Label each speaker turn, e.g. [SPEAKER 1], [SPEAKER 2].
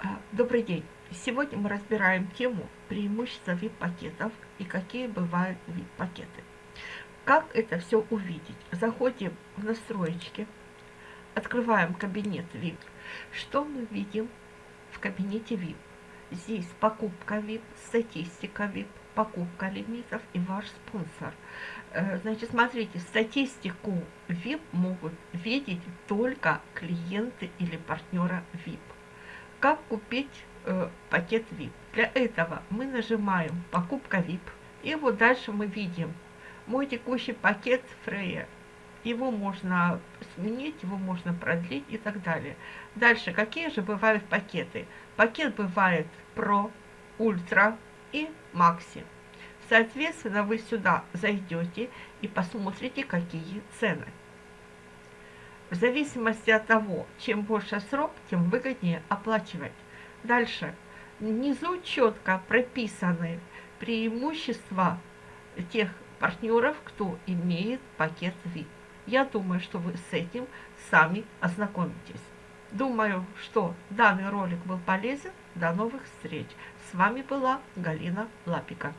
[SPEAKER 1] А, добрый день! Сегодня мы разбираем тему преимущества VIP-пакетов и какие бывают VIP-пакеты. Как это все увидеть? Заходим в настройки, открываем кабинет VIP. Что мы видим в кабинете VIP? Здесь покупка VIP, статистика VIP, покупка лимитов и ваш спонсор. Э, значит, смотрите, статистику VIP могут видеть только клиенты или партнеры VIP. Как купить э, пакет VIP? Для этого мы нажимаем «Покупка VIP». И вот дальше мы видим мой текущий пакет Freya. Его можно сменить, его можно продлить и так далее. Дальше, какие же бывают пакеты? Пакет бывает Pro, Ультра и Maxi. Соответственно, вы сюда зайдете и посмотрите, какие цены. В зависимости от того, чем больше срок, тем выгоднее оплачивать. Дальше. Внизу четко прописаны преимущества тех партнеров, кто имеет пакет VIP. Я думаю, что вы с этим сами ознакомитесь. Думаю, что данный ролик был полезен. До новых встреч. С вами была Галина Лапика.